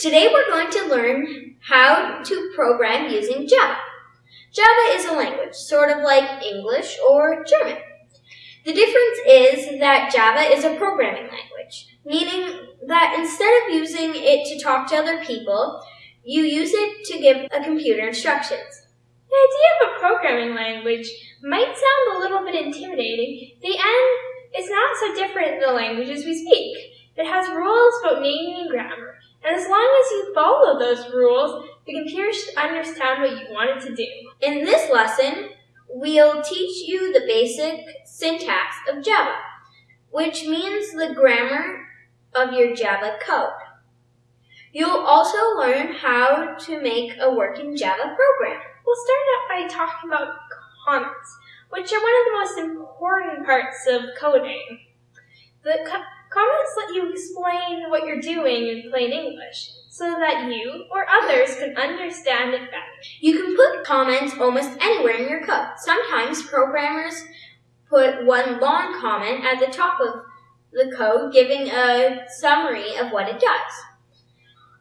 Today we're going to learn how to program using Java. Java is a language, sort of like English or German. The difference is that Java is a programming language, meaning that instead of using it to talk to other people, you use it to give a computer instructions. The idea of a programming language might sound a little bit intimidating. The end is not so different than the languages we speak. It has rules about naming and grammar, and as long as you follow those rules, the computer should understand what you want it to do. In this lesson, we'll teach you the basic syntax of Java, which means the grammar of your Java code. You'll also learn how to make a working Java program. We'll start out by talking about comments, which are one of the most important parts of coding. The co comments let you explain what you're doing in plain English so that you or others can understand it better. You can put comments almost anywhere in your code. Sometimes programmers put one long comment at the top of the code giving a summary of what it does.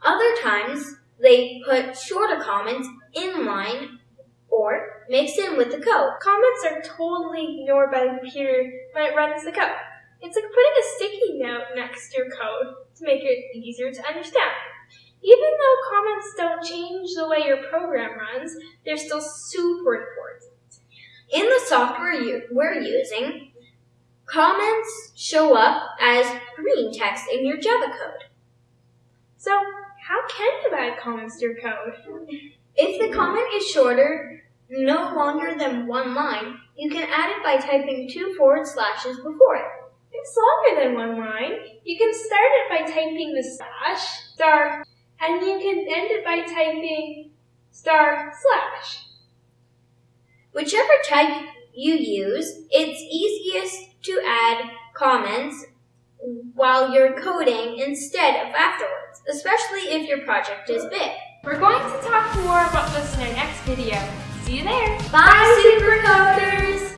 Other times, they put shorter comments in line or mixed in with the code. Comments are totally ignored by the computer when it runs the code. It's like putting a sticky note next to your code to make it easier to understand. Even though comments don't change the way your program runs, they're still super important. In the software we're using, comments show up as green text in your Java code. So, how can you add comments to your code? If the comment is shorter, no longer than one line, you can add it by typing two forward slashes before it. It's longer than one line, you can start it by typing the slash, star, and you can end it by typing star slash. Whichever type you use, it's easiest to add comments while you're coding instead of afterwards, especially if your project is big. We're going to talk more about this in our next video. See you there! Bye, Super Coders!